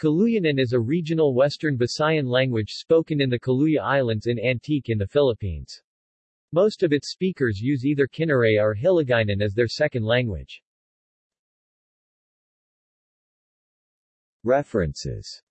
Kaluyanon is a regional Western Visayan language spoken in the Kaluya Islands in Antique in the Philippines. Most of its speakers use either Kinaray or Hiligaynon as their second language. References